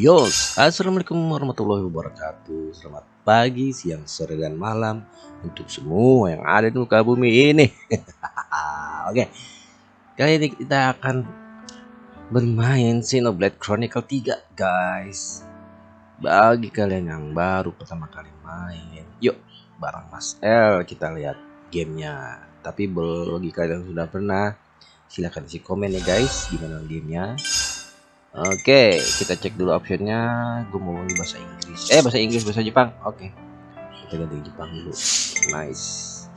Yos, Assalamualaikum warahmatullahi wabarakatuh. Selamat pagi, siang, sore, dan malam Untuk semua yang ada di muka bumi ini. Oke. Kali ini kita akan Bermain Xenoblade Chronicle 3 guys. Bagi kalian yang baru pertama kali main Yuk, bareng Mas L kita lihat gamenya. Tapi bagi kalian yang sudah pernah Silahkan isi komen ya guys Gimana gamenya Oke, kita cek dulu optionnya. Gue mau di bahasa Inggris. Eh, bahasa Inggris, bahasa Jepang. Oke, kita ganti Jepang dulu. Nice.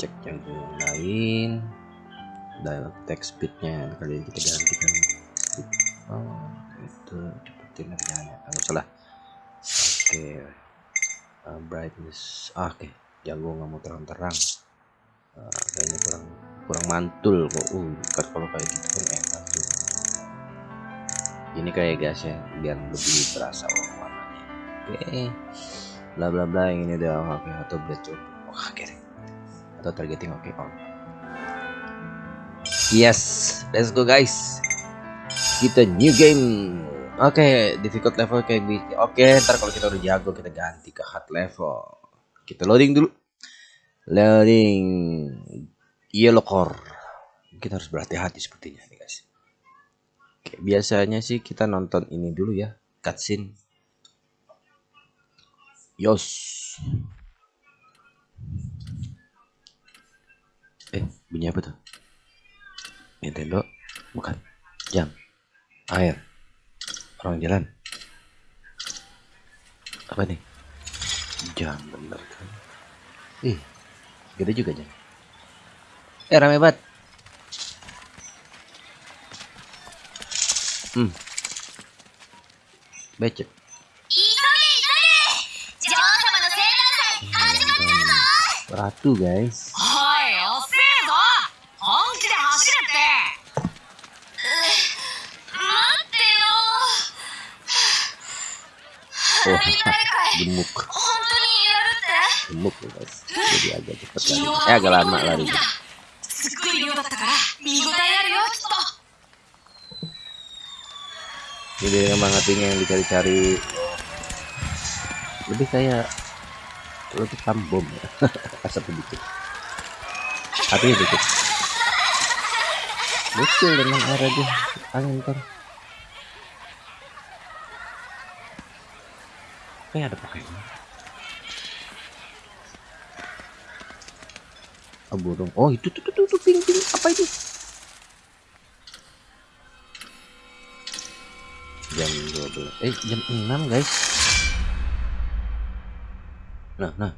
Cek yang lain. Dan text speednya kali ini kita gantikan. Oh, itu cepetin kerjanya. Kalau salah. Oke. Uh, brightness. Ah, Oke, jago nggak mau terang-terang. Uh, kayaknya kurang kurang mantul kok. Uh, kalau kayak gitu kan enak tuh ini kayak gas ya biar lebih berasa warnanya oke okay. bla bla bla yang ini udah oke okay. atau betul oke okay. atau targeting oke okay. on yes let's go guys kita new game oke okay, difficult level kayak oke okay, ntar kalau kita udah jago kita ganti ke hard level kita loading dulu loading yellow core kita harus berhati-hati sepertinya Oke, biasanya sih kita nonton ini dulu ya, cutscene. Yos. Eh, bunyi apa tuh? Nintendo? Bukan. Jam. Air. Orang jalan. Apa nih? Jam bener kan? Ih, gede juga jam. Eh, rame banget. Hmm. Becek. Ratu guys. Oh, gemuk. Gemuk ya guys. Jadi agak lari. Eh agak lama lari. Jadi ngemangatin yang dicari-cari. Lebih kayak bom ya asap sedikit. Hati sedikit betul dengan air aja angin kan kayak ada pakainya oh burung. Oh itu tuh tuh tuh ping ping apa itu 12 eh jam 6 guys. Nah nah.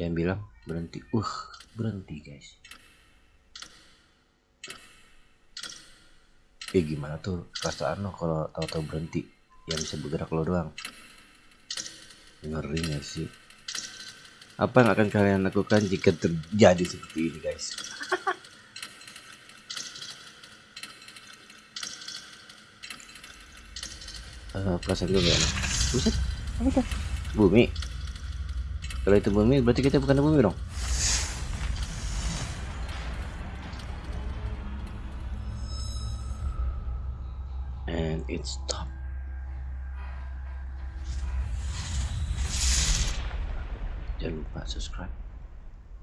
Jangan bilang berhenti. Uh berhenti guys. Eh gimana tuh perasaan lo kalau tahu-tahu berhenti? Yang bisa bergerak lo doang. Ngeri gak sih? Apa yang akan kalian lakukan jika terjadi seperti ini guys uh, perasaan gue gak enak. Buset. Apa itu bumi. Kalau itu bumi berarti kita bukan bumi dong? And it stop. Jangan lupa subscribe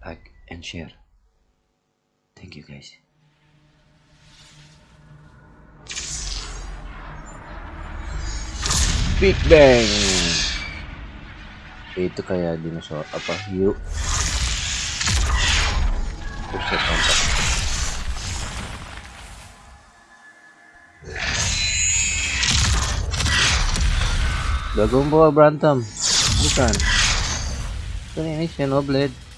like and share. Thank you guys Big Bang. Itu kayak dinosaur apa hiu. Buset mantap. Dragon Ball berantem bukan. Ini Xenoblade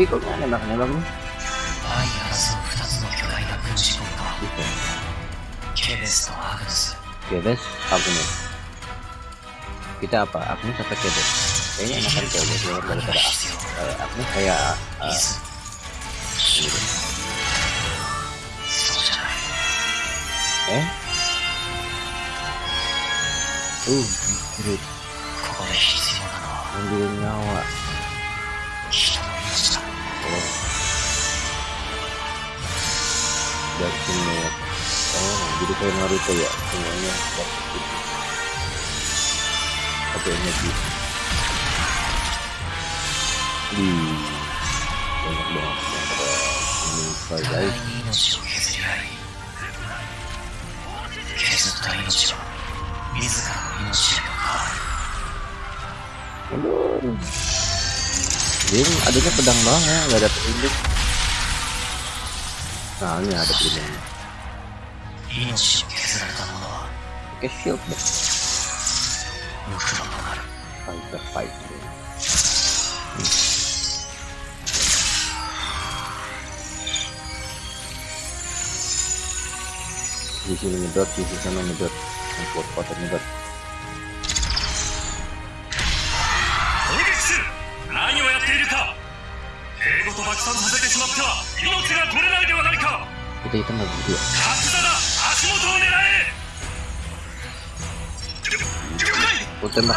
tapi kok nggak nembak nembak nih? Kebes kita apa? Agnes apa Kebes? Kayaknya enakan Kebes daripada Agnes kayak Agnes kayak uh, eh? Uh kiri ambil nyawa dan semua oh jadi kayak Naruto ya semuanya dapat itu satu energi di banyak banget yang pada meninggal guys 削った命は自らの命へと変わる Aduh. Dia adanya pedang doang ya, nggak ada あ網は当ててるもんね命を削られた者は消しようって無垢となるファイトファイト、うん di sini medot, di sisi sana medot, import kotor medot. Lagi sih, apa yang kau lakukan? Ego to baksan sasete shimatte wa inochi ga tore 不对，他们不对。我真的。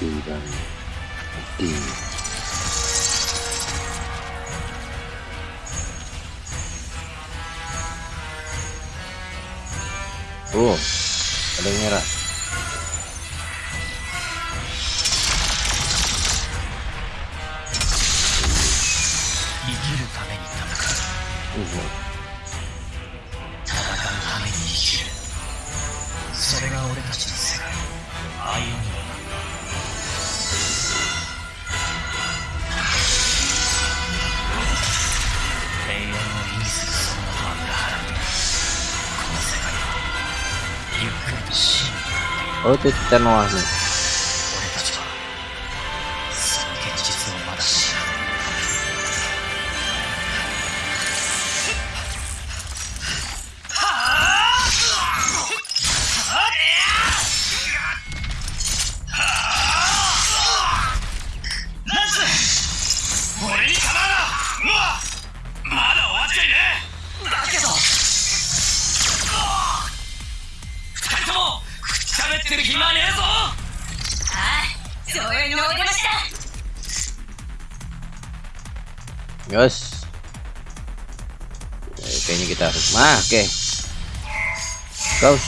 D だね。D。おお。Ada yang merah. かっ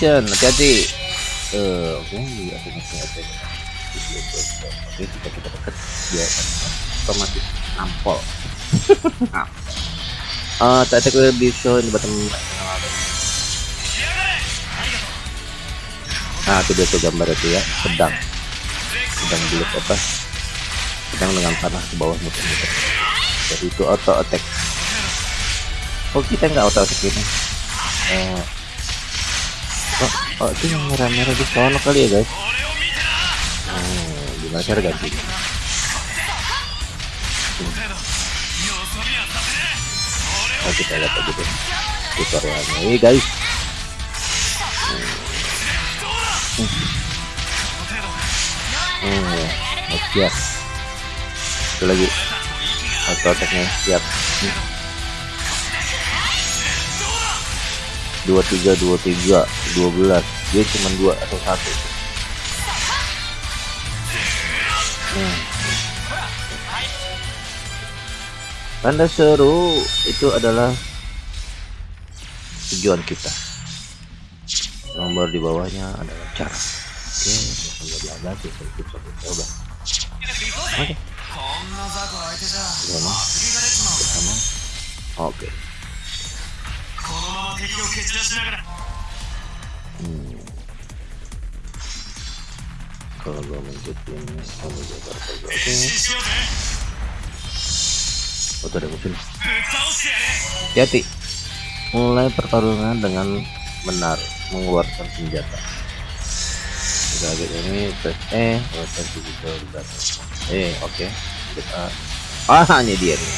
action hati-hati. Uh, oke okay. oke okay, okay, kita kita deket. Dia otomatis nampol. Ah tak the lebih will be bottom nah itu dia tuh gambar itu ya. Sedang. Sedang belum apa? Sedang dengan panah ke bawah muter muter jadi itu auto attack oh kita nggak auto attack ini. Eh, oh itu yang merah-merah di sana kali ya guys hmm, gimana cara ganti hmm. oh, kita lihat aja deh tutorialnya ini guys hmm. hmm. Ya. hmm. siap ya. itu lagi auto attacknya siap hmm. dua tiga dua tiga dua belas dia cuma dua atau satu hmm. tanda seru itu adalah tujuan kita nomor di bawahnya adalah cara oke okay. bla bla bla coba oke oke hmm kalau gue mengikuti ini kalau gue berpegangku oh tuh ada mobil hati mulai pertarungan dengan benar mengeluarkan senjata. Target ini press E press digital data eh oke. Kita ah hanya dia nih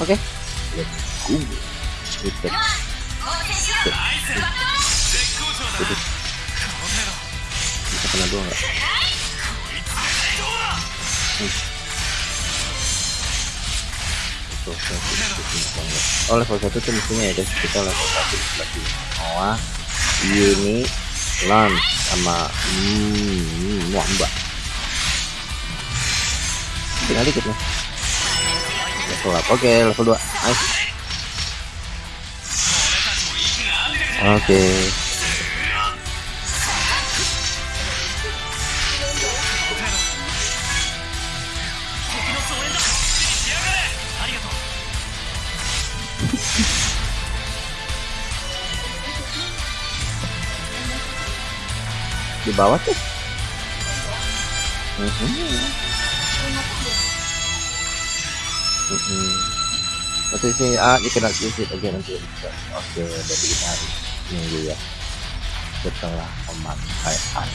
oke. Okay. let's go. Kita bisa kena dua nggak oh level satu tuh mestinya ya guys kita level satu di sebelah sini Noah Yuni Lance sama hmm, mbak tinggal dikit nih level up oke level 2 nice oke di bawah tuh. Mhm. Mhm. Nanti sini ah you cannot use it again nanti. Oke berarti kita harus nunggu ya. Setelah pemakaian.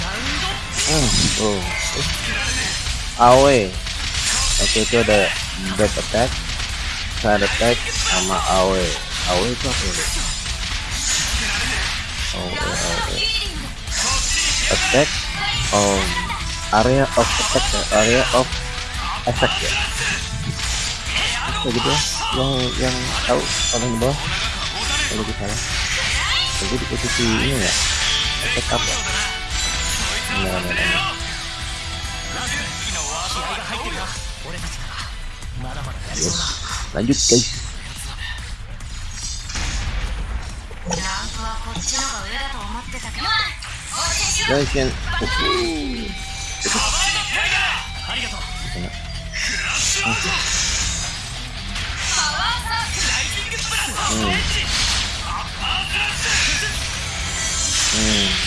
ア Oh, oh. Awe. Oke, itu ada back attack, side attack sama awe awe itu apa ya? Oh, oh, oh, attack oh area of attack area of attack ya. Kayak gitu ya. Yang yang tahu orang di bawah. Kalau kita salah. Jadi di posisi ini ya. Attack apa? Ya? nah, nah, nah. 気合が入ってるな俺たちならまだまだやりそうだ lanjut guys ランクはこっちのが上だと思ってたけど応戦しろ guys yang ありがとう Kena. パワーサークルライジングスプラスト hmm. エッジアッパークラッシ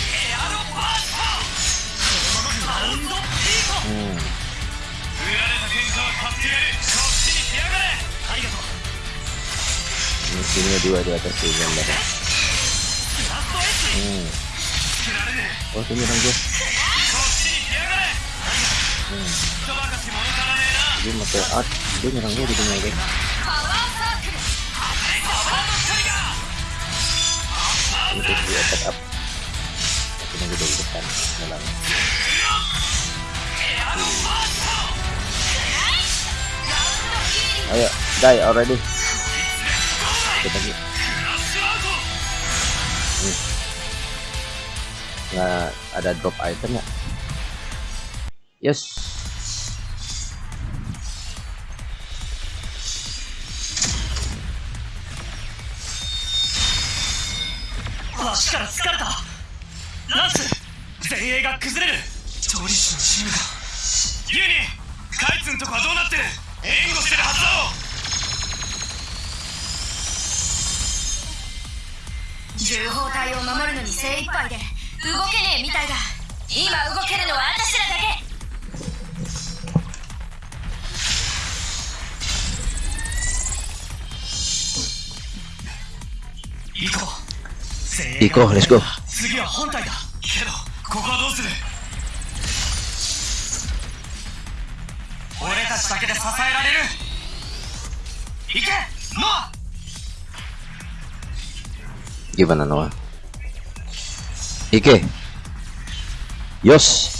timnya dua di atas tuh gambar hmm. oh ini orang gue hmm. art dia nyerang gue gitu guys untuk di attack up tapi nanti dari depan nyerang hmm. Ayo die already. Kita lagi ラッシュアウト nggak ada drop item ya yes. 足から疲れたランス前衛が崩れる調理師のチームがユニカイツんとこはどうなってる援護してるはずだろ重砲隊を守るのに精一杯で動けねえみたいだ。今動けるのは私らだけ。行こう。行こう let's go 次は本体だ。けどここはどうする？たちだけで支えられる。いけ！ノア！ギブなのはいけ！よし！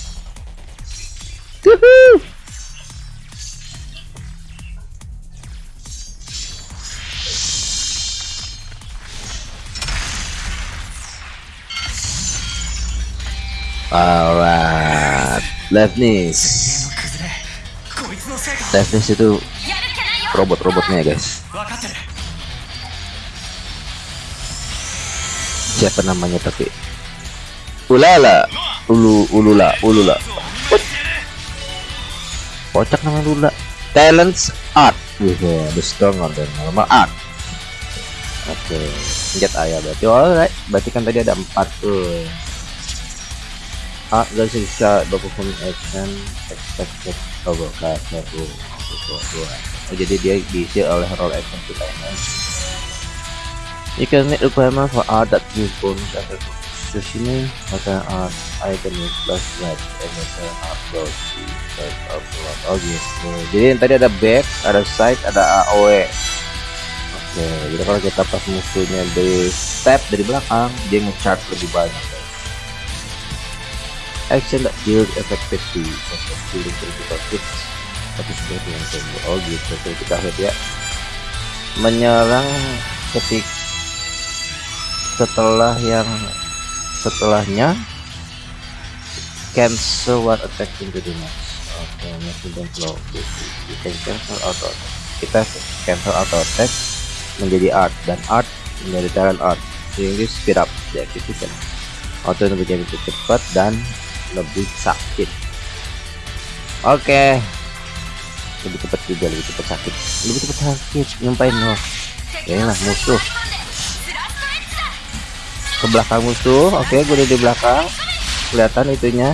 あら、レフニース。teknis itu robot-robotnya guys. Siapa namanya tapi? Ulala. Ulu ulula ulula. Kocak nama ulula talents art. Wih bestong order normal art. Oke okay. senjata ayah berarti. Oh, alright. Berarti kan tadi ada empat tuh. Art dan sisa dokumen action expected tuh. Dua, dua. Oh, jadi dia diisi oleh roll action kita ini. You can make requirement for art that gives bonus khusus ini maka art item is plus red and maka upload di side upload oh gitu jadi tadi ada back ada side ada AOE oke jadi kalau kita pas musuhnya di step dari belakang dia nge-charge lebih banyak action that deal effectively as killing critical hits tapi yang combo oh gitu. Kita lihat ya. Menyerang ketik setelah yang setelahnya cancel one attack into the next oke okay, dan flow can cancel auto attack. Kita cancel auto attack menjadi art. Dan art menjadi talent art. Sehingga speed up execution. Auto menjadi cepat dan lebih sakit. Oke. Okay. lebih cepat juga lebih cepat sakit. Lebih cepat sakit nyumpain loh ya lah musuh. Ke belakang musuh oke okay, gue udah di belakang. Kelihatan itunya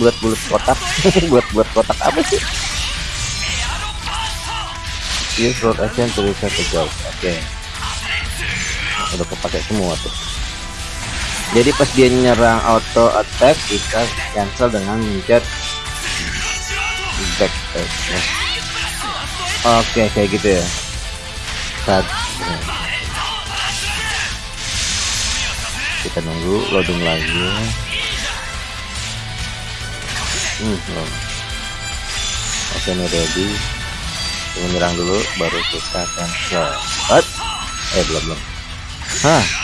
bulat-bulat kotak. Buat-buat kotak apa sih? Use road action the job oke. Okay. udah kepake semua tuh jadi pas dia nyerang auto attack kita cancel dengan mencet back attack oke okay, kayak gitu ya. Ya. kita nunggu loading lagi. Hmm, oke ini ready. Menyerang dulu baru kita cancel. What? eh belum belum. Hah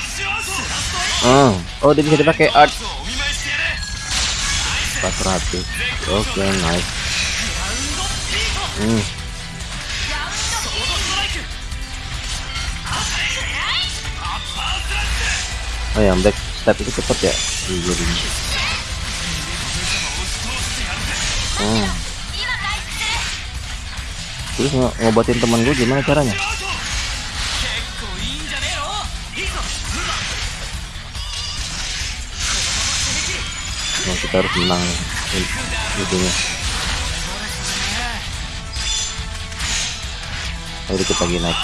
oh, oh dia bisa dipakai. Art 400 oke okay, nice. Hmm. oh yang back step itu cepet ya? Jadi oh. terus ng ngobatin temen gue gimana caranya nah, kita harus menang itunya. Ayo kita lagi naik.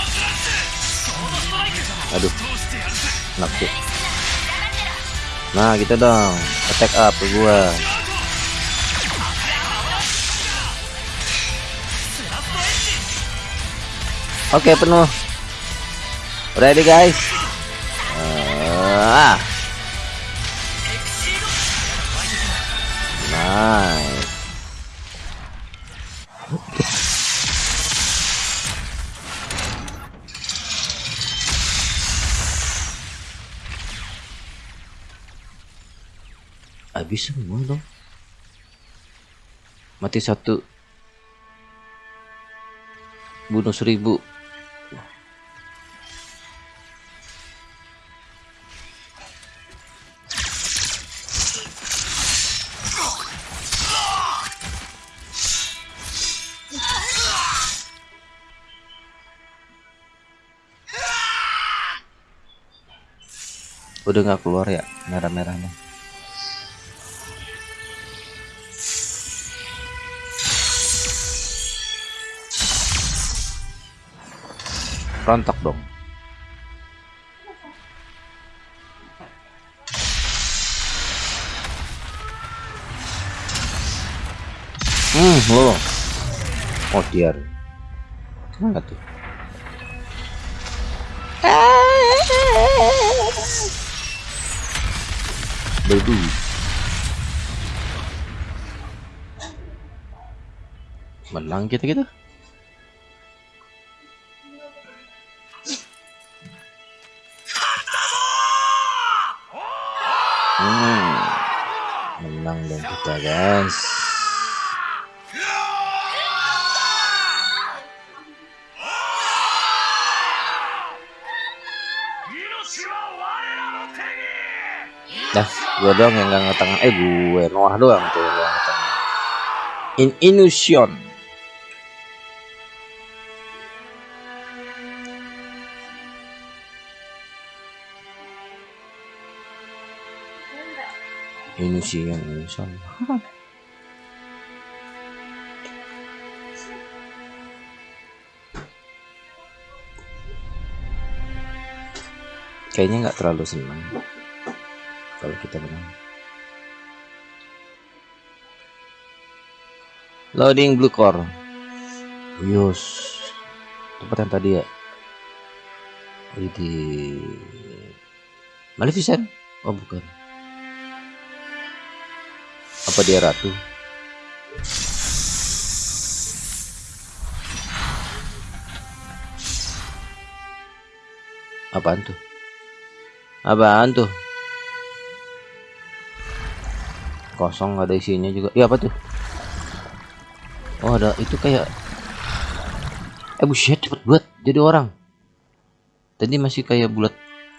Aduh nafsu nah gitu dong. Attack up gua. Oke okay, penuh. Ready guys? Ah habis semua dong. Mati satu. Bunuh seribu udah nggak keluar ya merah-merahnya. Rontok dong. Hmm lo. Oh dia. Mana tuh baby menang kita gitu? Hmm, menang dong kita guys. Dah, gue doang yang gak ngetengah. Eh, gue Noah doang tuh yang gak ngetengah. In Illusion. Illusion, Illusion. Kayaknya nggak terlalu senang. Kalau kita menang. Loading blue core. Yus. Tempat yang tadi ya. Di Maleficent? Oh bukan. Apa dia ratu? Apaan tuh? Apaan tuh kosong ada isinya juga. Ya apa tuh? Oh ada itu kayak eh buset cepet buat jadi orang. Tadi masih kayak bulat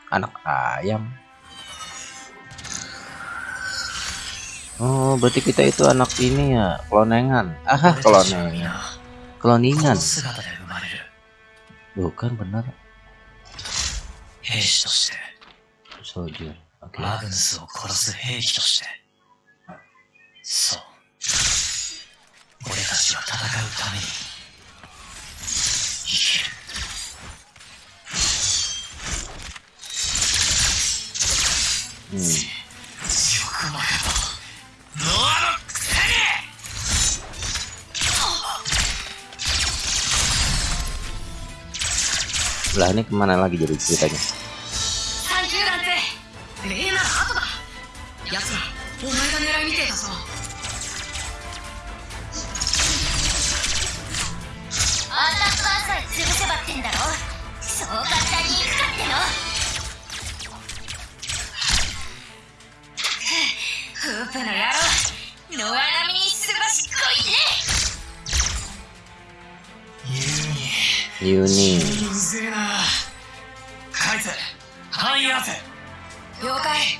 anak ayam. Oh berarti kita itu anak ini ya klonengan ah klonengan kloningan bukan benar. Soldier oke. Okay. そう俺たちは戦うために生きる hmm. よくまかとノアのくせに lah ini kemana lagi jadi ceritanya ってんだろ？そう簡単にいくかっての？フープの野郎。野良並みにすばしっこいね。ユーニ Yuni うぜえな。カイツ範囲合わせ。了解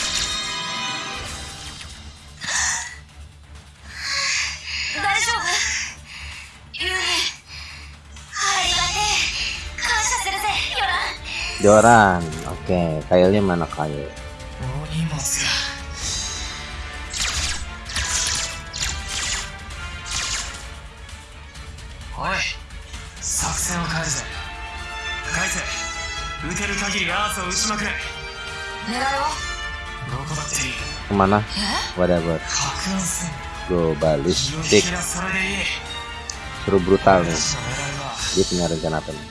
Joran. Oke, okay. kailnya mana kail? Ke mana? Whatever. Go balistik. Seru brutal nih. Dia punya rencana apa nih?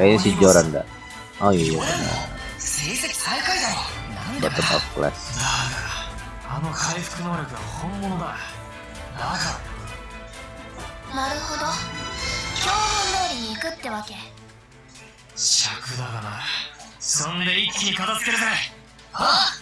Kayaknya si Joran dah. Oh iya iya benar 成績最下位だろ。なんだ bottom of class だがあの回復能力は本物だ。だから。なるほど。標本通りに行くってわけ。尺だがな。そんで一気に片付けるぜ。あ hmm.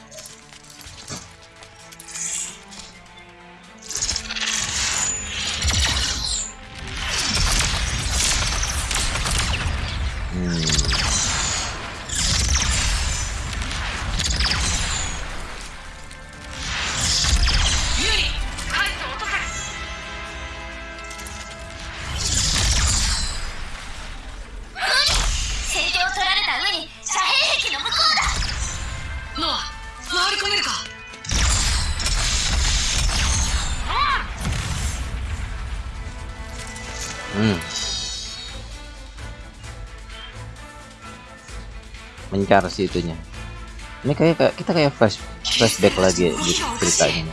Mencar sih itunya. Ini kayak kita kayak flash flashback lagi di ceritanya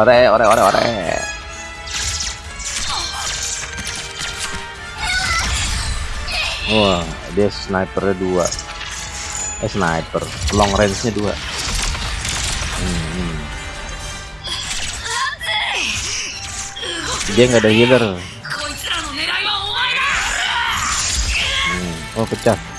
ore ore ore ore. Wah dia snipernya dua. Eh sniper. Long range nya dua. Hmm, hmm. dia nggak ada healer. Hmm. oh pecah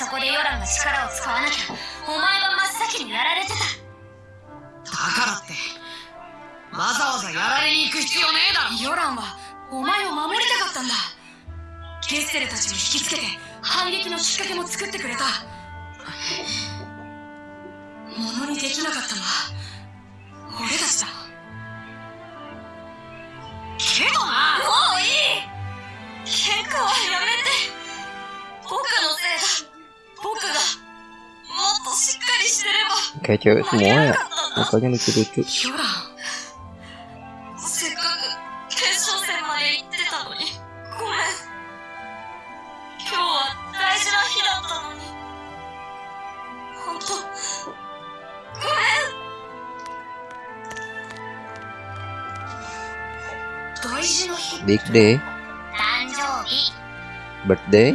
そこでヨランが力を使わなきゃお前は真っ先にやられてた。だからってわざわざやられに行く必要ねえだろ。ヨランはお前を守りたかったんだ。ゲッセルたちを引きつけて反撃のきっかけも作ってくれた。ものにできなかったのは俺たちだ kayak cewek semua ya. Mukanya lucu-lucu. Big day. Birthday.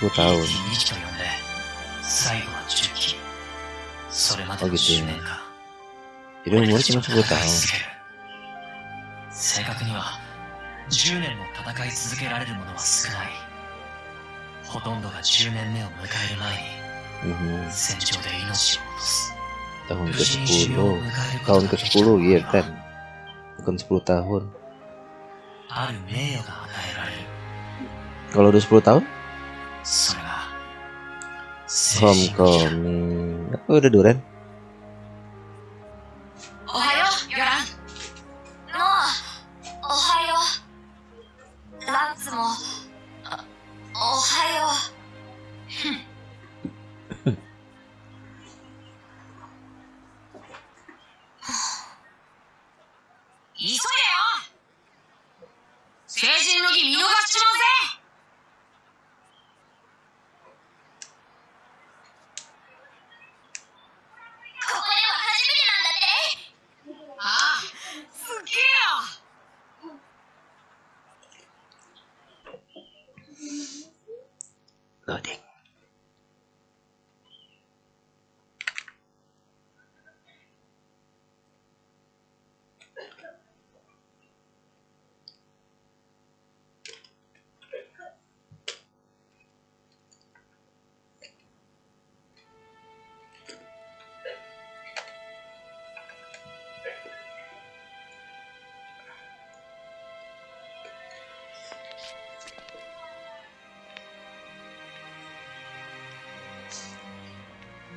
5う。ん最後10期それまでの10年いろいろ正確には10年も戦い続けられるものは少ない。ほとんどが10年目を迎える前に戦場で命を落とす。tahun ke-10 tahun ke-10 ya kan bukan 10 tahun kalau udah 10 tahun? Salam kami. Udah Duren.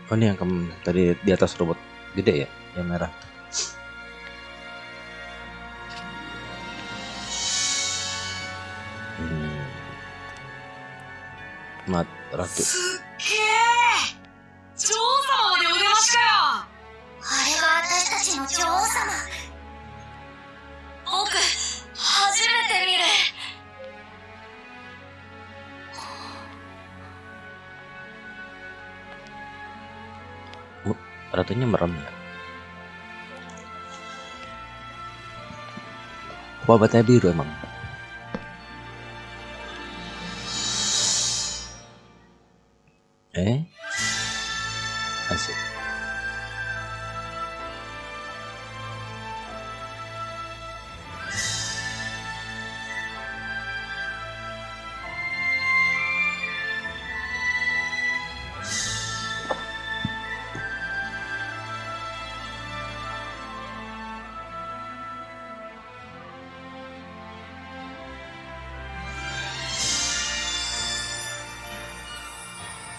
Oh ini yang tadi di atas robot gede ya, yang merah. Hmm. Mat ratu. Ratunya merem ya. Wabatnya biru emang. Eh?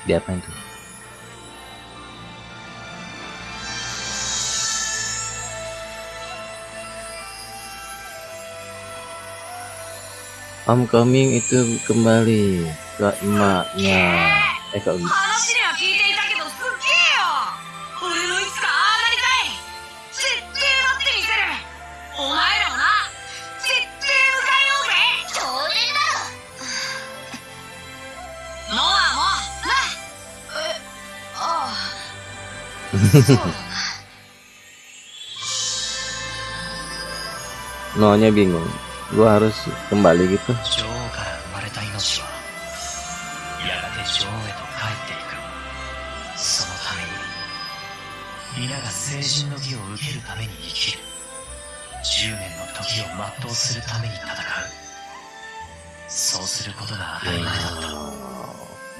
Diapain tuh? Homecoming itu kembali ke emaknya. Eh ke maunya bingung gua harus kembali gitu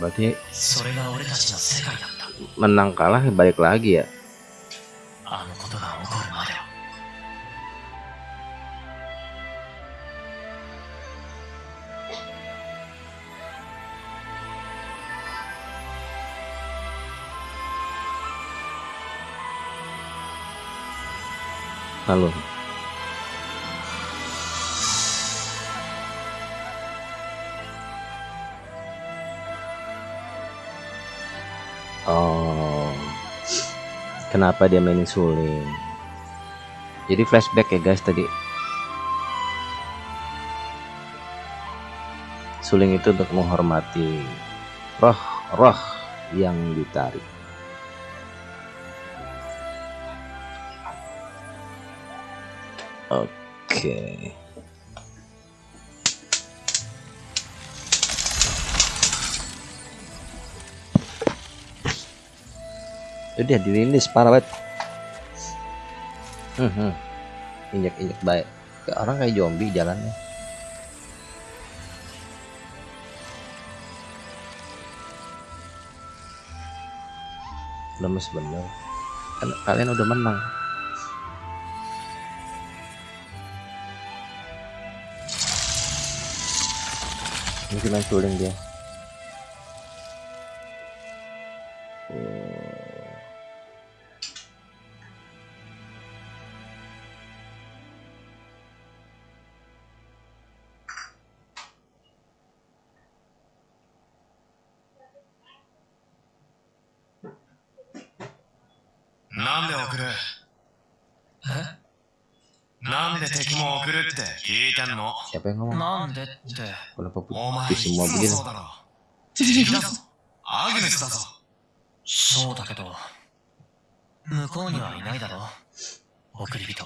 berarti それが俺たちの世界だ menang kalah balik lagi ya. あ Kenapa dia mainin suling? Jadi flashback ya guys tadi. Suling itu untuk menghormati roh-roh yang ditarik. Oke. Udah dirilis parah banget. Hmm, hmm. Injek-injek baik. Kayak orang kayak zombie jalannya. Lemes bener. Kan kalian udah menang. Cuma suling dia. Siapa yang ngomong? Kenapa pusing semua begini? Agnes だぞ。そうだけど、向こうにはいないだろ。送り人。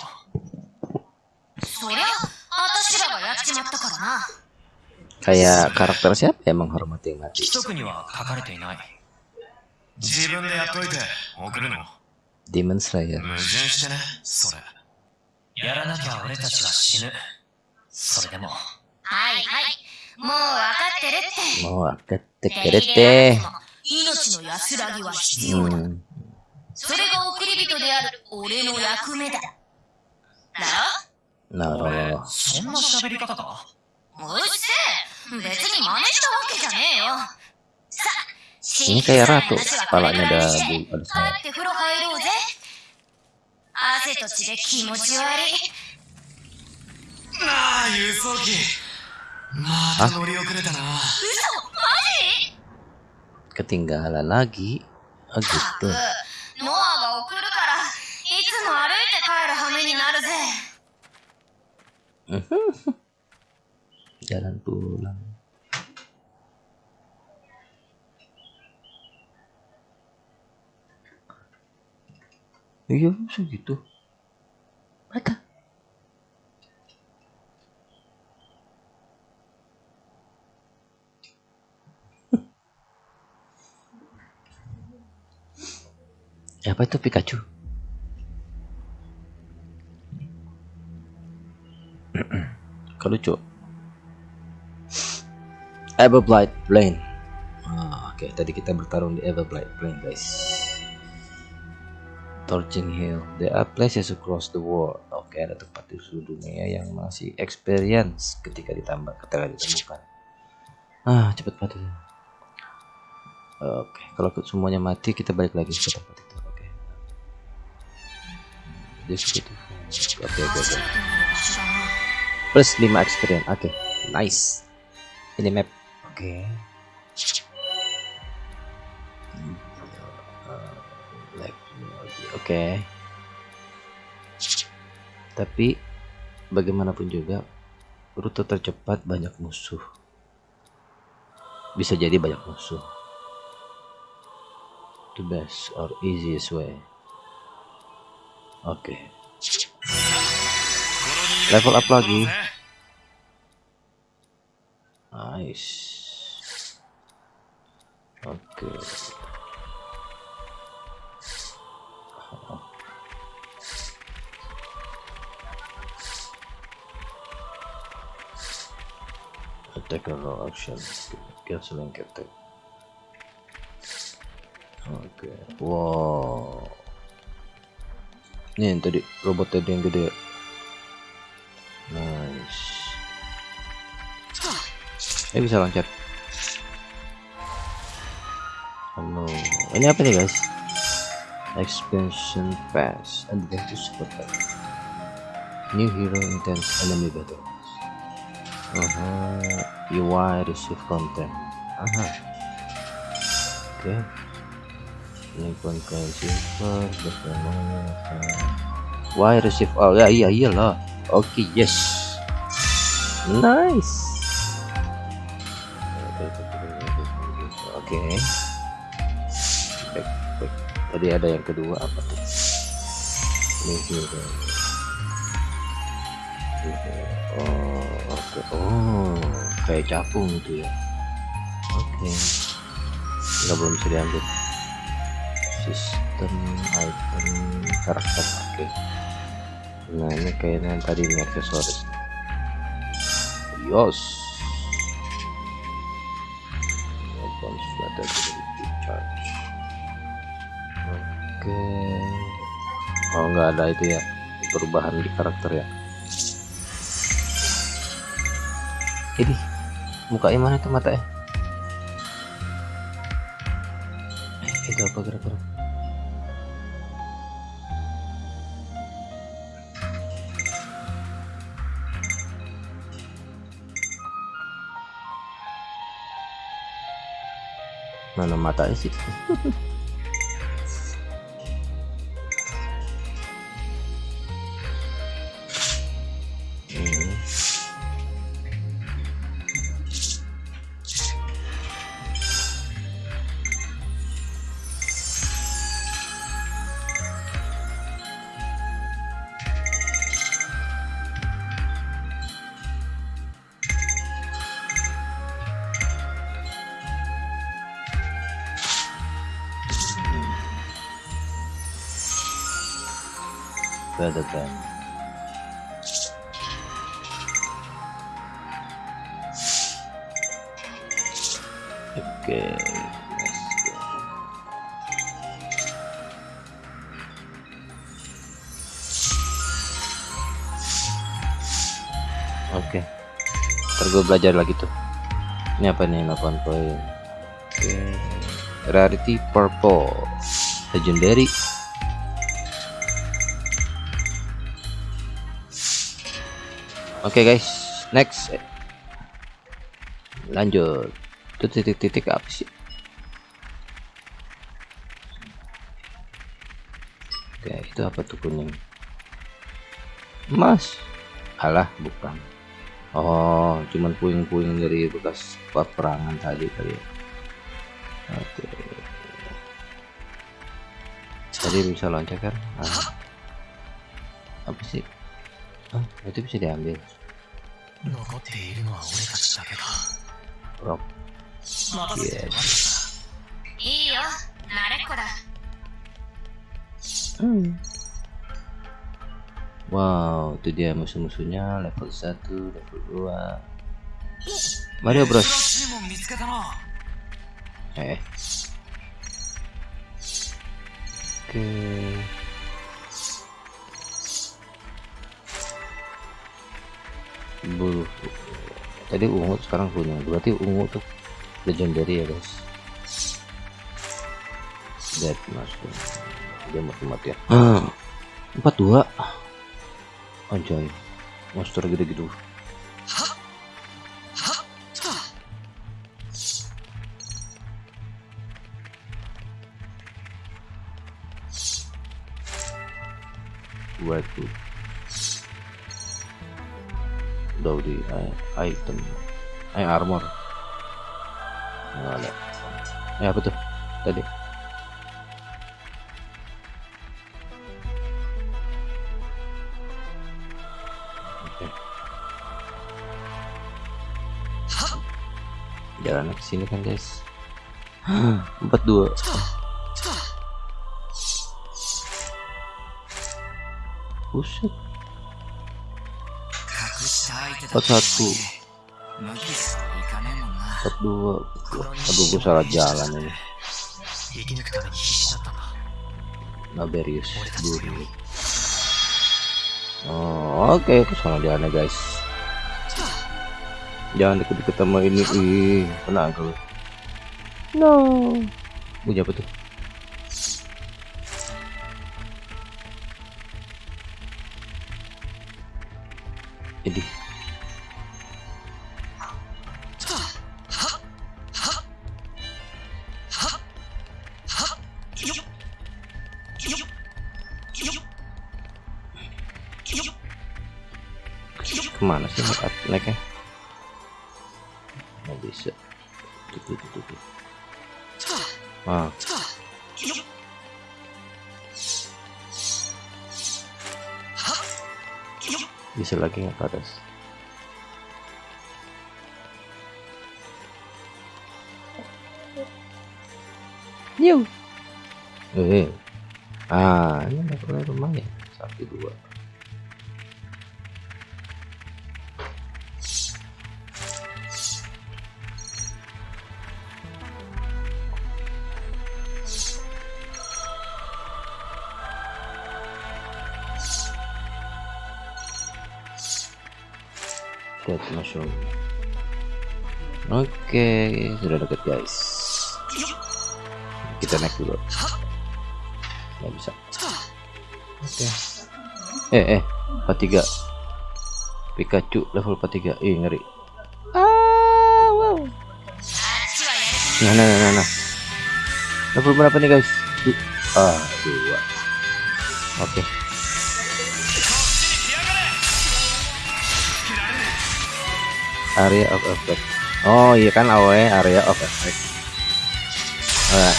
そりゃ、私らがやっちまったからな。Kayak karakter siapa yang menghormati yang mati? Demon Slayer. それでも。はいはい。もう分かってるって。手 tekeret 入れ teh. なくて。も命の安らぎは必要だ。Hmm. それが送り人である俺の役目だ。だ Naro. そんな喋り方か？ろうっせえ。別に真似したわけじゃねえよ。さ Ini kayak ratu, kepalanya ada bu- ada 帰輸送機また乗り遅れたな Ketinggalan lagi. Oh gitu. ノアが送るからいつも歩いて帰る羽目になるぜ Jalan pulang. Iya, segitu. Mata. Ya, apa itu Pikachu? Kok lucu? Everblight Plain. Ah, Oke, tadi kita bertarung di Everblight Plain, guys. Torching Hill. There are places across the world. Oke, ada tempat di seluruh dunia yang masih experience ketika ditambah ketika ditemukan. Ah, cepet banget. Oke, kalau ke- semuanya mati, kita balik lagi ke tempat Oke. Plus 5 experience. Oke, nice. Ini map. Oke. Like, Oke. Tapi bagaimanapun juga rute tercepat banyak musuh. Bisa jadi banyak musuh. The best or easiest way. Oke. Level up lagi. Nice. Oke. Attack or no action. Canceling attack. Oke. Wow. Ini yang tadi robot tadi yang gede. Nice. Eh bisa loncat. Halo. Ini apa nih guys? Expansion Pass Adventure Super Pack. New Hero Intense Enemy Battles. Aha. UI receive content. Aha. Oke. Ini konten silver, bagaimana? Why receive all? Ya iya iyalah. Oke yes. Nice. Oke. Back. Tadi ada yang kedua apa tuh? Hero. Oh, oke. Oh, kayak capung itu ya. Oke. Nggak belum bisa diambil. Sistem item karakter. Oke. Nah ini kayaknya tadi ini aksesoris. Yos. Flatter ability charge. Oke. Oh nggak ada itu ya perubahan di karakter ya. Ini mukanya mana tuh mata ya? Eh, itu apa gerak-gerak? Mana matanya sih Oke. Oke. Ntar gue belajar lagi tuh. Ini apa nih 8 poin. Oke. rarity purple legendary oke okay, guys. Next. Lanjut. Itu titik-titik apa sih? Oke itu apa tuh kuning? Emas. Alah bukan. Oh cuman puing-puing dari bekas peperangan tadi kali ya. Oke. Tadi bisa loncat kan? Ah. apa sih itu bisa diambil. Rock yes. Hmm. wow itu dia musuh-musuhnya level satu, level 2 Mario Bros. Eh. Oke. Bulu tadi ungu sekarang kuning berarti ungu tuh legendary ya guys. Dead mushroom dia mati matian empat dua. Anjay monster gede gitu waduh di i- item. Eh armor. Ada eh apa tuh? Tadi. Oke. jalan ke sini kan guys. Empat dua. Buset. 隠 dapat satu. Dapat dua. Aduh gue salah jalan ini. Naberius dulu oh oke okay. ke sana jalannya guys. Jangan deket-deket sama ini ih kena gue no. Punya apa tuh? Bisa lagi nggak guys. Kita naik dulu. Nggak bisa. Oke. Okay. eh eh 43 Pikachu level 43 eh, ngeri. Ah wow. Nah, nah nah nah nah level berapa nih guys? Du ah dua. Oke. Okay. area of effect. Oh iya kan AOE area of effect. Alright.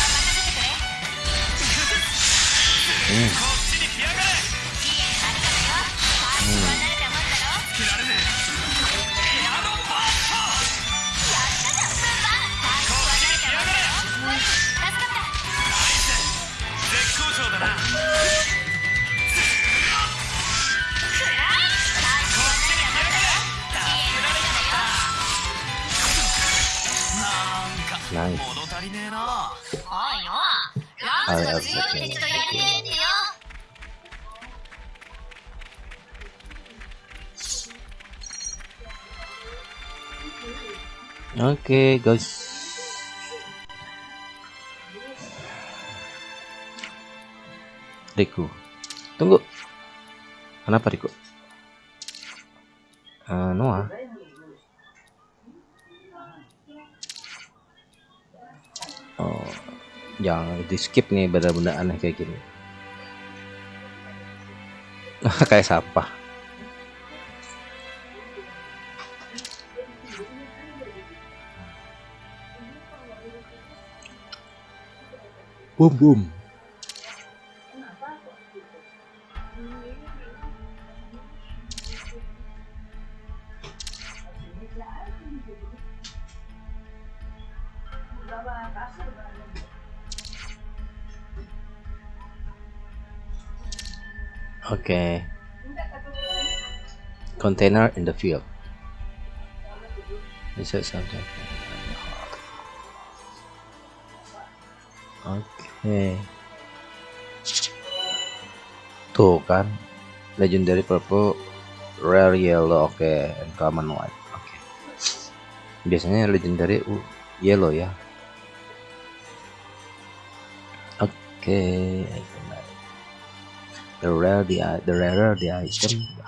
Hmm. okay, guys. Riku tunggu. Kenapa Riku? Uh, Noah? Oh yang di skip nih benda-benda aneh kayak gini. Kayak sampah. Boom boom Okay. Container in the field. Is it something? Oke. Tuh kan, legendary purple, rare yellow, oke, okay. common white. Oke. Okay. Biasanya legendary uh, yellow ya. Oke. Okay the rare the the rarer the item the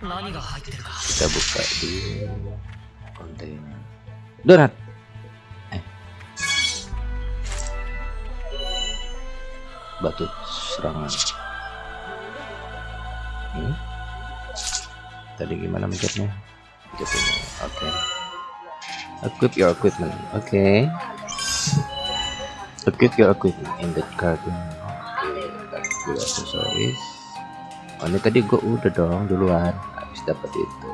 kita buka dulu kontainer donat batu serangan hmm? tadi gimana mencetnya oke okay. equip your equipment oke okay. Equip your equipment in the garden. Oke, okay. Oh, ini tadi gua udah dong duluan habis dapat itu.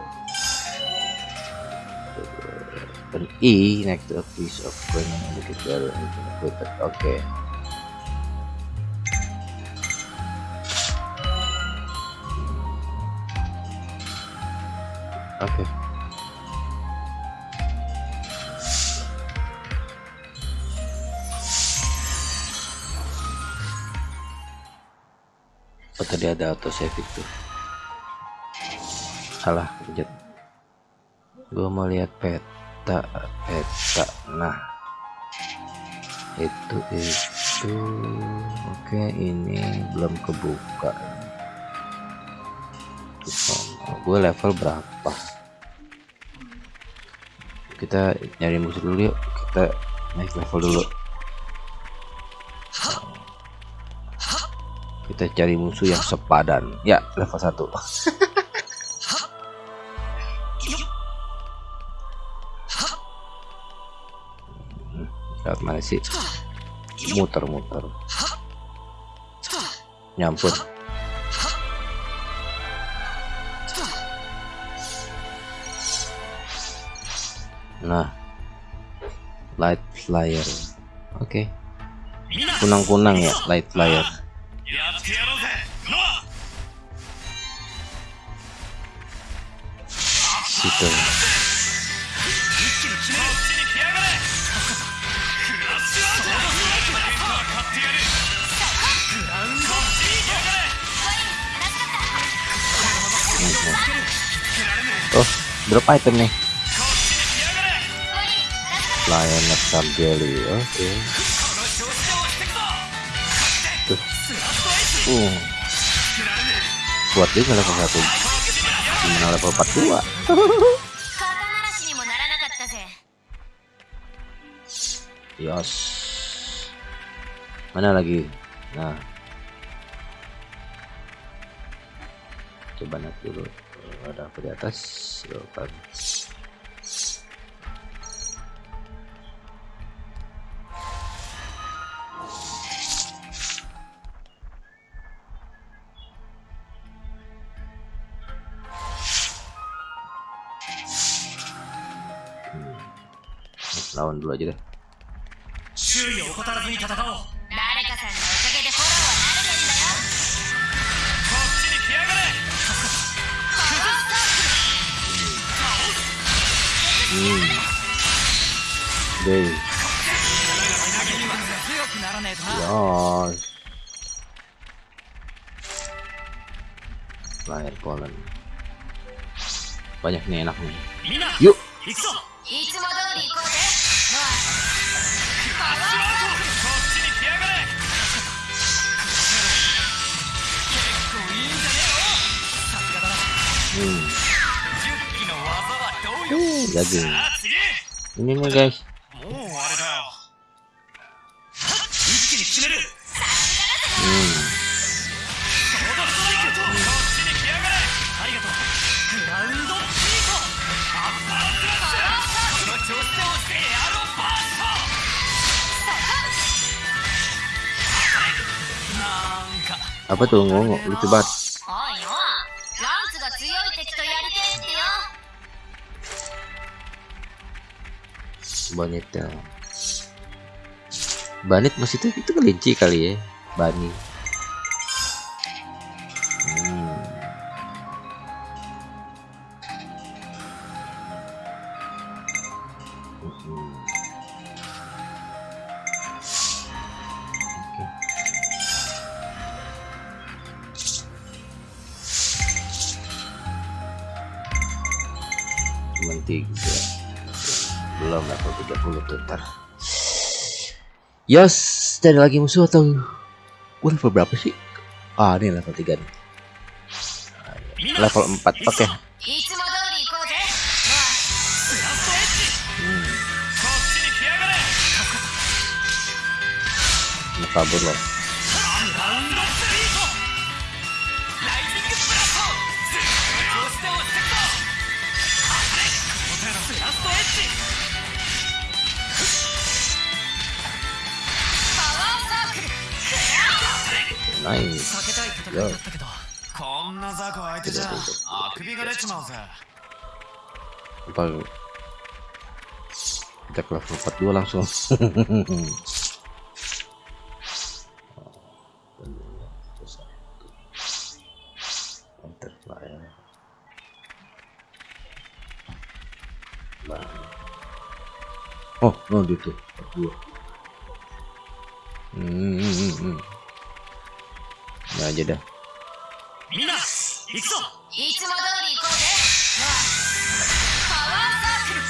Dan E next to a piece of better equipment. Oke. Okay. Oke. Okay. oh tadi ada auto save itu. Salah pencet gue mau lihat peta peta. Nah. Itu itu. Oke ini belum kebuka. Gue level berapa kita nyari musuh dulu yuk. Kita naik level dulu. Kita cari musuh yang sepadan. Ya level 1 lewat mana sih? Muter-muter. Nyampur nah light flyer. Oke. Okay. kunang-kunang ya light flyer. Situ. Oh drop item nih Nectar Jelly oke. Okay. uh buat dia level satu. Gimana level 42 Yos. Mana lagi? Nah. Coba naik dulu. Ada apa di atas oh, dulu aja deh. Banyak nih enak nih. Yuk. jaga. ini nih guys. Hmm. Hmm. Apa tuh ngomong lucu banget. Ya. Banit maksudnya itu kelinci kali ya Bani Yos, cari lagi musuh atau gue level berapa sih? Ah, ini level tiga, nih. Level empat, Oke. Okay. Hmm. Kabur loh. ナイス避けたい戦いだったけどこんな雑魚相手じゃあくびが出ちまうぜ apa kita ke level 42 langsung Butterfly. Nah. Oh, oh gitu. Dua. Hmm, hmm, hmm, hmm. Nah aja dah. みんな行くぞいつも通り行こうぜパワーサークル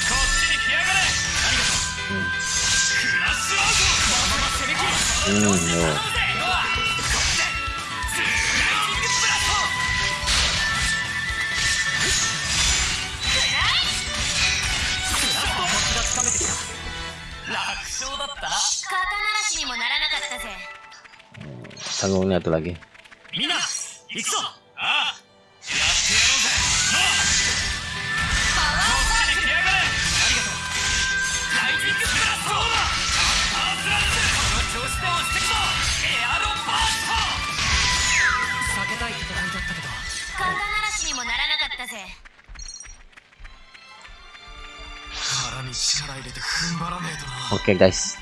Oke okay, guys,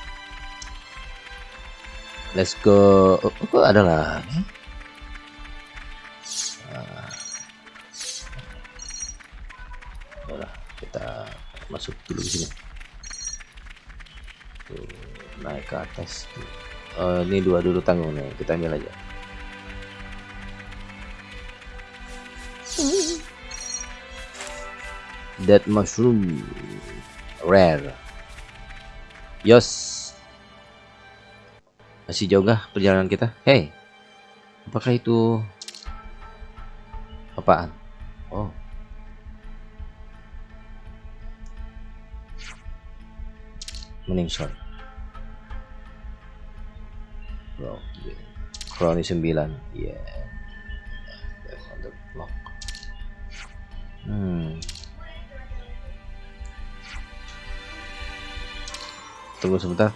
let's go. Oh, oh ada lagi. Nah, kita masuk dulu ke sini. Tuh, naik ke atas. Oh, ini dua dulu tanggung nih, kita ambil aja. Dead mushroom rare. Yos. Masih jauh nggak perjalanan kita? Hey. Apakah itu apaan? Oh. Meningsor. Bro, Kroni 9. Yeah. That's on the block. Hmm. Tunggu sebentar.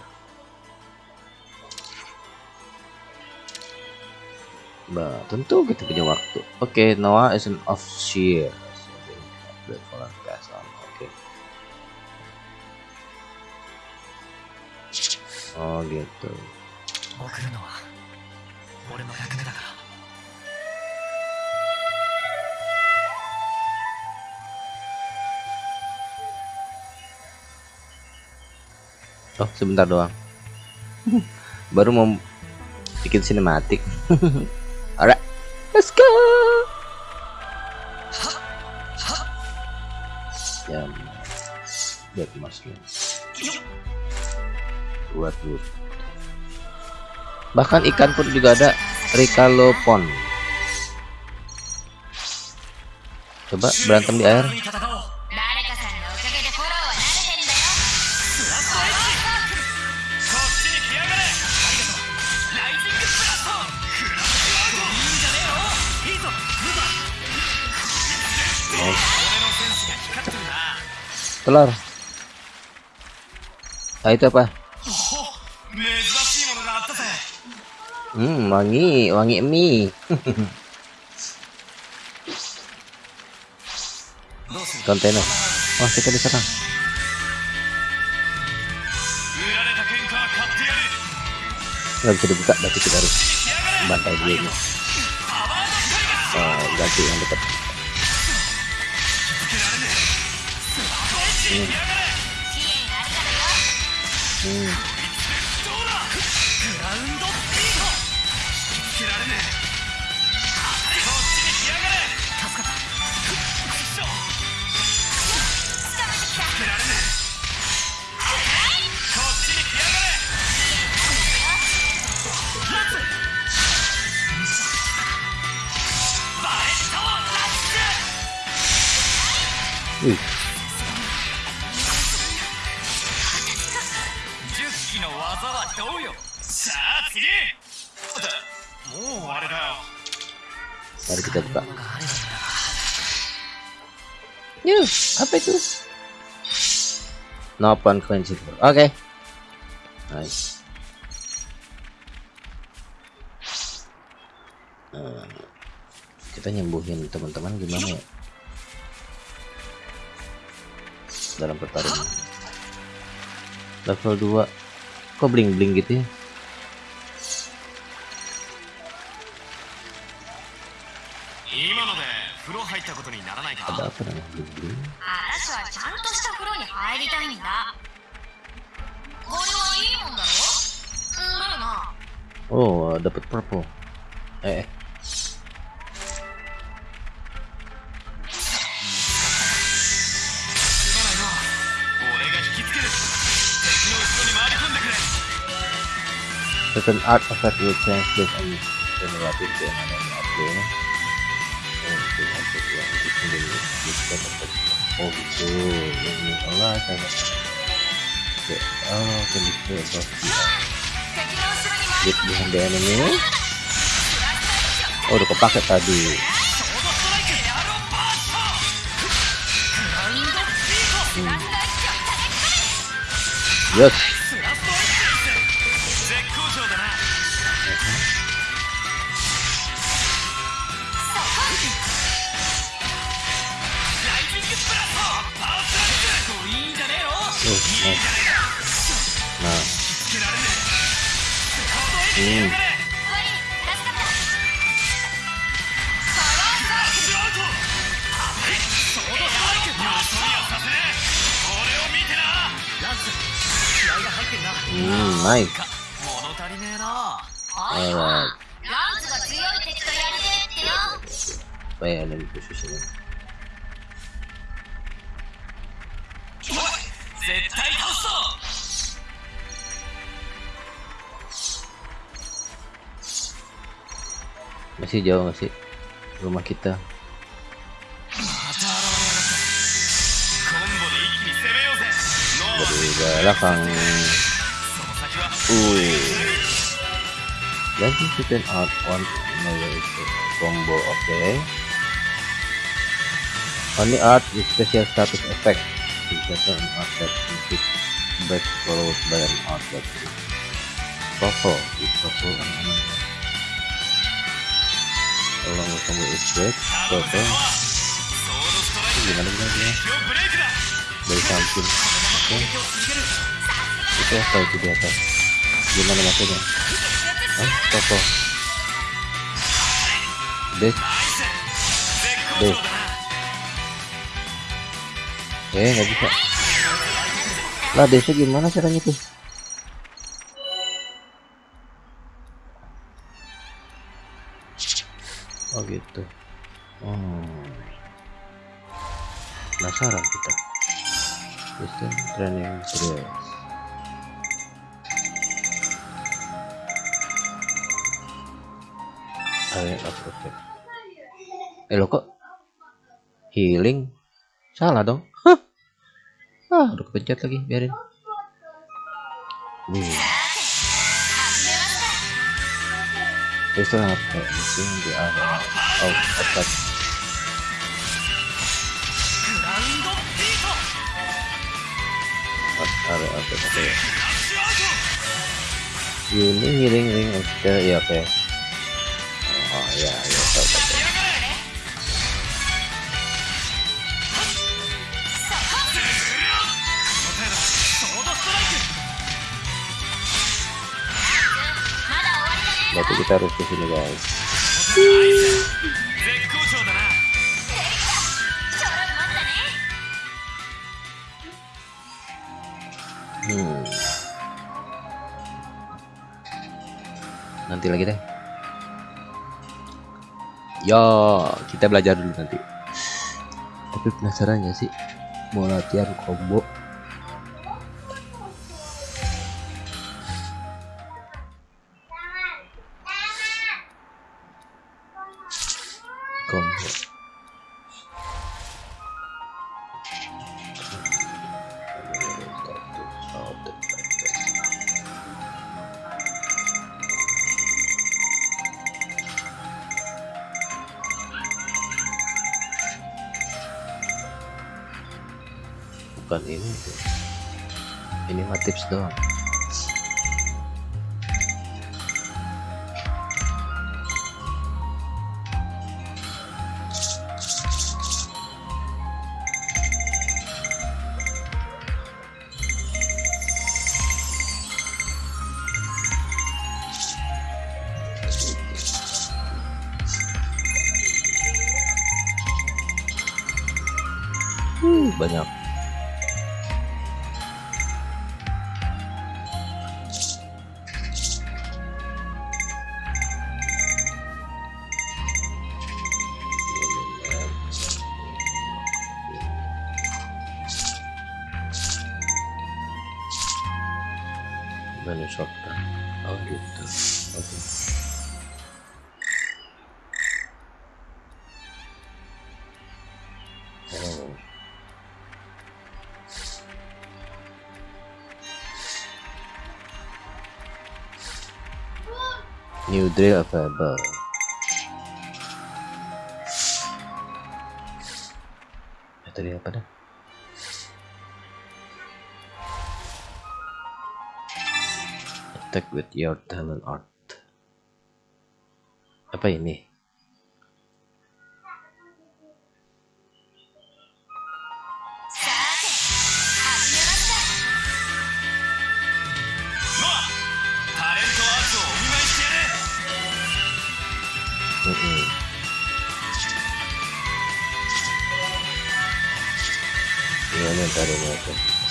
Bah, tentu kita punya waktu. Oke, Noah is an officer. Oke. Oh gitu. Oh, sebentar doang. Baru mau bikin sinematik. Alright, let's go. Ya, buat mushroom. Buat wood. Bahkan ikan pun juga ada Rikalopon. Coba berantem di air. telur. Nah itu apa? Hmm wangi wangi mie kontainer. Wah oh, kita diserang nggak bisa dibuka berarti kita harus bantai dia ini. Oh, ganti yang dekat. うん。no point Oke. Okay. Nice. Eh, kita nyembuhin teman-teman gimana ya? Dalam pertarungan. Level 2. Kok bling-bling gitu ya? Ada apa namanya bling-bling? Ah, 入りたいんだこれはいいもんだろだよな Oh, dapat purple. Eh. There's an artifact will translate and generate it to another player. Oh, okay, okay, yeah. It's in the list. It's oh gitu. Ini Allah kan. Oke oh kondisi lihat di hand ini. Oh udah kepake tadi. Hmm. yes. sih jauh gak sih? Rumah kita. Dari belakang Wih Lagi kita out one combo oke. Okay. Only art with special status effect. Bisa an art that music back followed by an art that is purple is purple and Tolong kamu istirahat toto Gimana gimana Dari samping. Oke. Itu ya, apa itu di atas. Gimana maksudnya? Ah toto Dek. Dek. Eh nggak bisa. Lah desa gimana caranya tuh? gitu oh penasaran kita Kristen training dress Ayo, oke. Eh lo kok healing? Salah dong. Hah? Ah, udah kepencet lagi, biarin. Wih. Based on our plan, soon the other out of attack. Other of the player. You ring ring ring of the yeah, okay. Oh yeah, yeah, berarti kita harus ke sini guys. Hmm. nanti lagi deh yo kita belajar dulu nanti. Tapi penasaran ya sih mau latihan combo? 不行 New drill available. Metode apa dah? Attack with your talent art. Apa ini?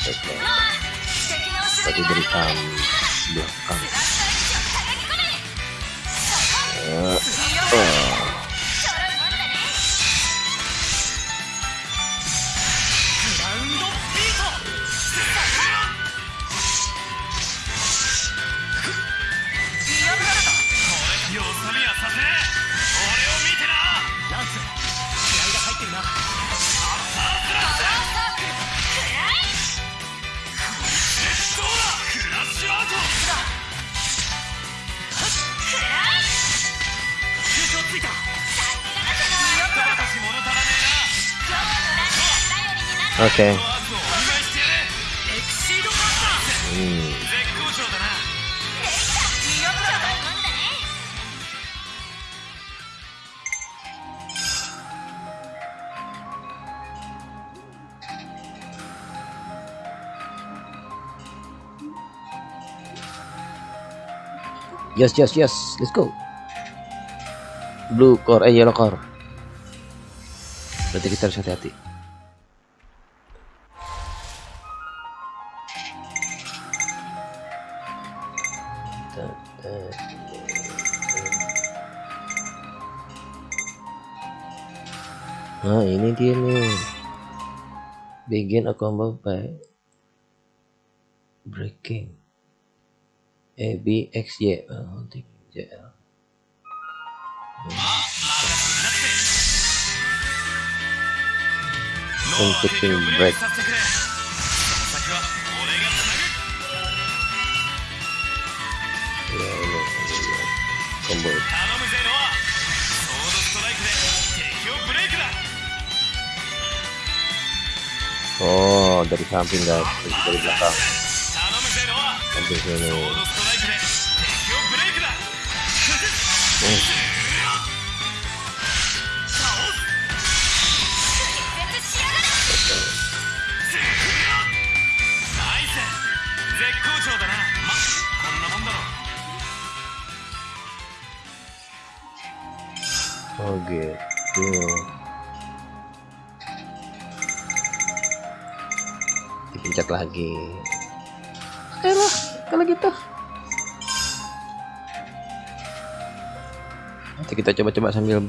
Okay. Okay. Hmm. Yes, yes, yes, let's go. Blue core, eh yellow core. Berarti kita harus hati-hati. dia nih begin a combo by breaking. A B X Y oh, J L. Computing break. Oh, dari samping guys, dari belakang. Sampai sini. Eh. Oh gitu. Dipencet lagi. Oke lah kalau gitu. Nanti kita coba-coba sambil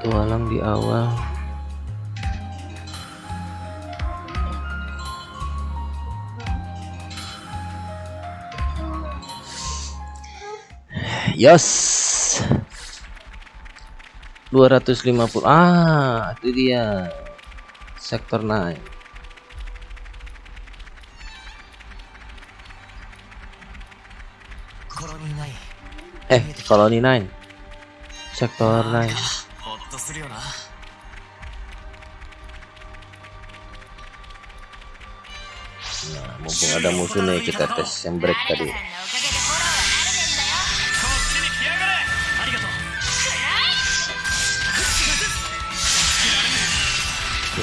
tualang di awal. Yos. 250 ah itu dia sektor naik. Eh koloni naik. Sektor naik. nah mumpung ada musuh nih kita tes yang break tadi. Nah,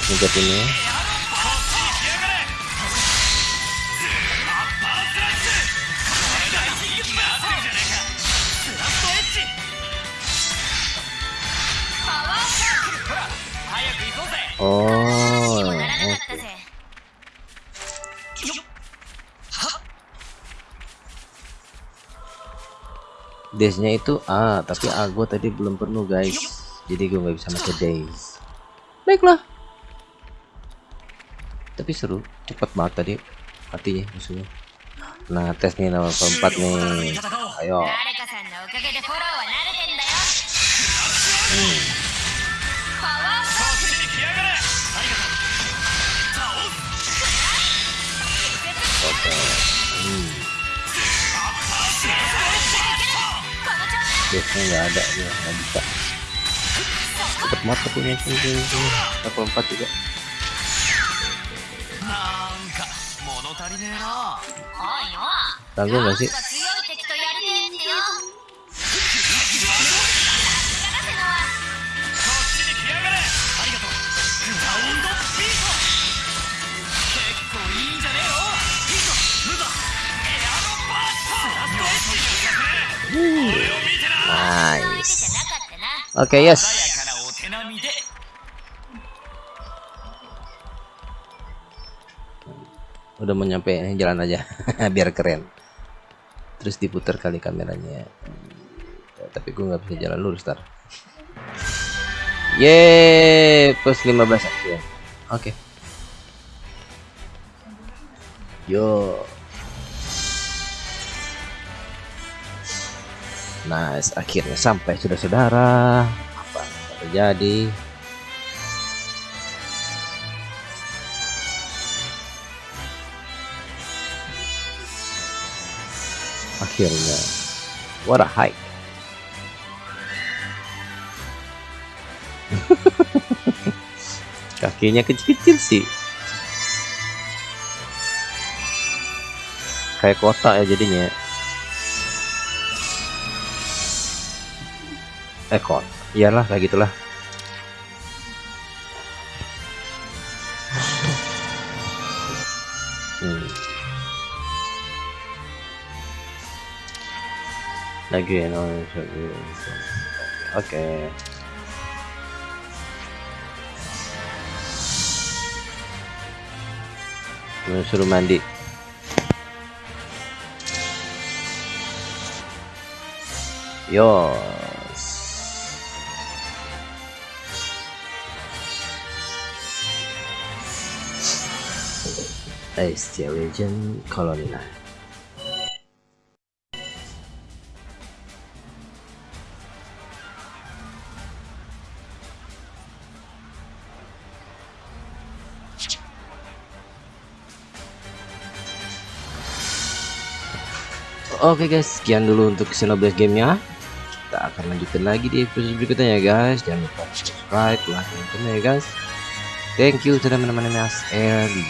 singkat ini. Oh, oke. Desnya itu A, ah, tapi A ah, gue tadi belum penuh guys, jadi gue nggak bisa masuk Des. Baiklah, tapi seru cepat banget tadi hati ya musuhnya nah tes nih nama keempat nih ayo. Oke. Hmm. Biasanya nggak ada ya nggak bisa cepet banget punya ini level 4 juga Tanggung nggak sih? Nice. Oke, okay, yes. Udah mau nyampe, jalan aja biar keren terus diputar kali kameranya. Ya, tapi gue nggak bisa jalan lurus tar. Yeay plus 15 aja oke. Yo. Nice akhirnya sampai sudah saudara apa yang terjadi akhirnya. What a hike. Kakinya kecil-kecil sih. Kayak kota ya jadinya. Eh iyalah kayak gitulah lagi no oke. Mau suruh mandi. Yos Ice Legend Colony Line Oke guys, sekian dulu untuk Xenoblade gamenya. Kita akan lanjutin lagi di episode berikutnya ya guys. Jangan lupa subscribe, like, dan komen ya guys. Thank you sudah menemani Mas Eli.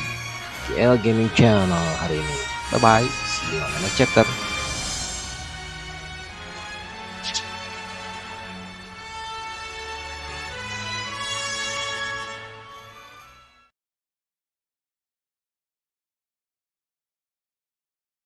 GL Gaming Channel hari ini. Bye bye, see you on the next chapter.